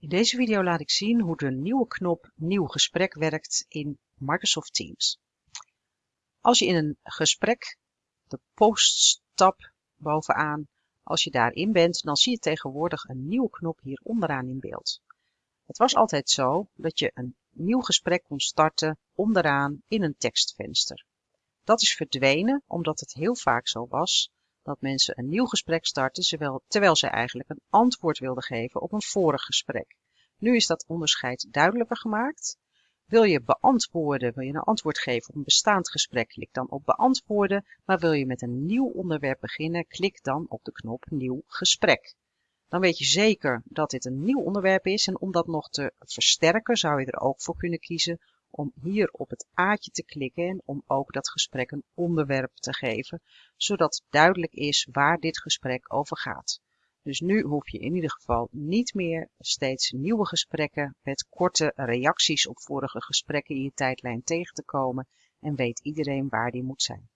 In deze video laat ik zien hoe de nieuwe knop Nieuw gesprek werkt in Microsoft Teams. Als je in een gesprek, de Posts-tab bovenaan, als je daarin bent, dan zie je tegenwoordig een nieuwe knop hier onderaan in beeld. Het was altijd zo dat je een nieuw gesprek kon starten onderaan in een tekstvenster. Dat is verdwenen omdat het heel vaak zo was dat mensen een nieuw gesprek starten terwijl ze eigenlijk een antwoord wilden geven op een vorig gesprek. Nu is dat onderscheid duidelijker gemaakt. Wil je beantwoorden, wil je een antwoord geven op een bestaand gesprek, klik dan op beantwoorden. Maar wil je met een nieuw onderwerp beginnen, klik dan op de knop nieuw gesprek. Dan weet je zeker dat dit een nieuw onderwerp is en om dat nog te versterken zou je er ook voor kunnen kiezen om hier op het aatje te klikken en om ook dat gesprek een onderwerp te geven, zodat duidelijk is waar dit gesprek over gaat. Dus nu hoef je in ieder geval niet meer steeds nieuwe gesprekken met korte reacties op vorige gesprekken in je tijdlijn tegen te komen en weet iedereen waar die moet zijn.